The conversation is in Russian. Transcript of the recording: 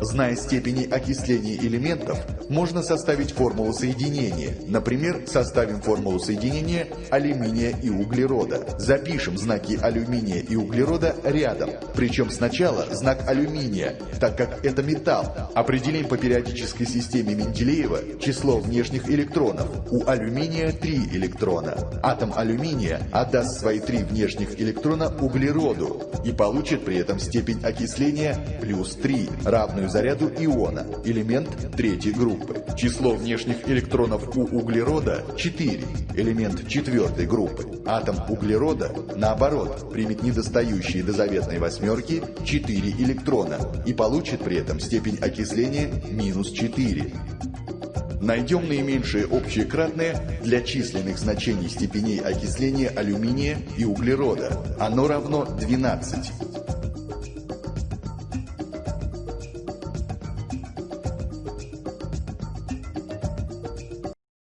Зная степени окисления элементов, можно составить формулу соединения. Например, составим формулу соединения алюминия и углерода. Запишем знаки алюминия и углерода рядом. Причем сначала знак алюминия, так как это металл. Определим по периодической системе Менделеева число внешних электронов. У алюминия 3 электрона. Атом алюминия отдаст свои три внешних электрона углероду и получит при этом степень окисления плюс 3, равную заряду иона, элемент третьей группы. Число внешних электронов у углерода 4, элемент четвертой группы. Атом углерода, наоборот, примет недостающие до заветной восьмерки 4 электрона и получит при этом степень окисления минус 4. Найдем наименьшее общее кратное для численных значений степеней окисления алюминия и углерода. Оно равно 12.